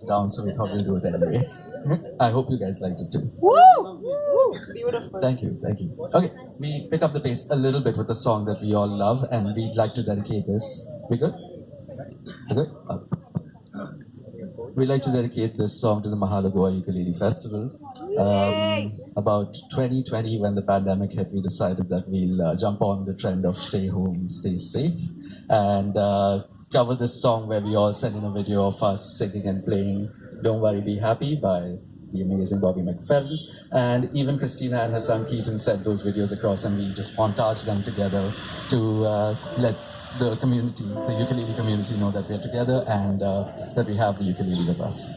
it's down, so we thought we'd do it anyway. I hope you guys liked it too. Woo! Beautiful. Thank you, thank you. Okay, we pick up the pace a little bit with a song that we all love, and we'd like to dedicate this. We good? We good? Okay. We'd like to dedicate this song to the Mahalagoa Ukulele Festival. Um, about 2020, when the pandemic hit, we decided that we'll uh, jump on the trend of stay home, stay safe, and uh, cover this song where we all sent in a video of us singing and playing Don't Worry, Be Happy by the amazing Bobby McFerrin. And even Christina and her son Keaton sent those videos across, and we just montaged them together to uh, let the community, the ukulele community, know that we're together and uh, that we have the ukulele with us.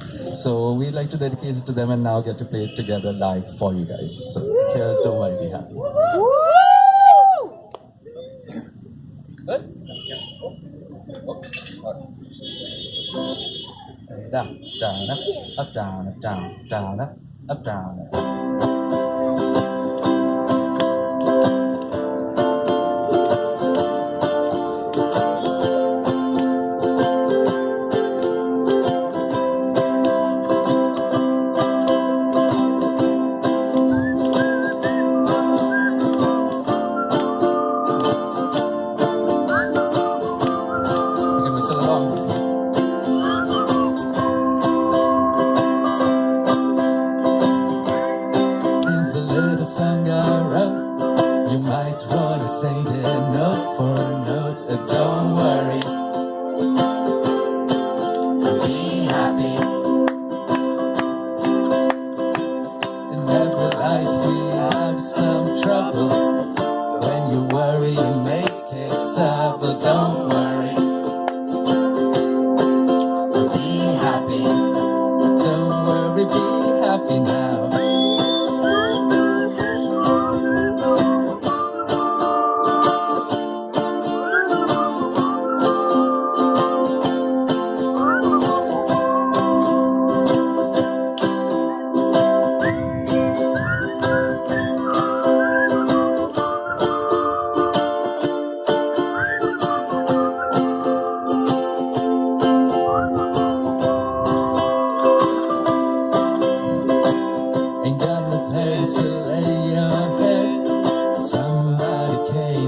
So we'd like to dedicate it to them and now get to play it together live for you guys. So cheers, don't worry, be happy. Good? Oh, oh, Down, down, up, up, down, up, down, down, up, up, You might wanna sing it note for note. Uh, Don't worry. Be happy. In every life we have some trouble. When you worry, you make it tough. But don't worry.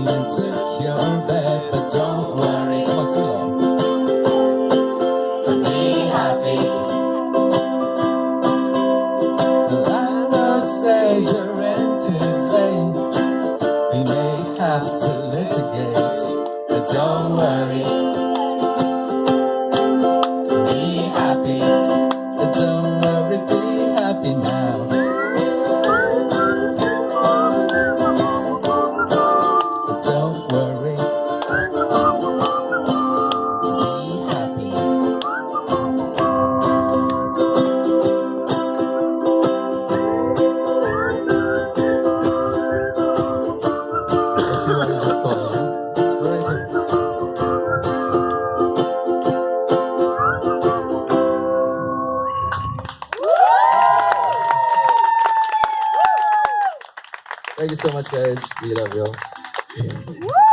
And your bed, but don't worry. Come on, along. Be happy. The landlord says your rent is late. We may have to litigate, but don't worry. Thank you so much, guys. We love you.